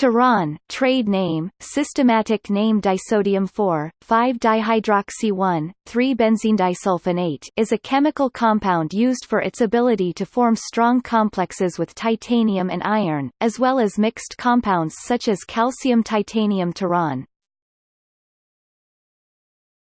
Tiron, trade name, systematic name 4-5-dihydroxy-3-benzene is a chemical compound used for its ability to form strong complexes with titanium and iron, as well as mixed compounds such as calcium-titanium tiron.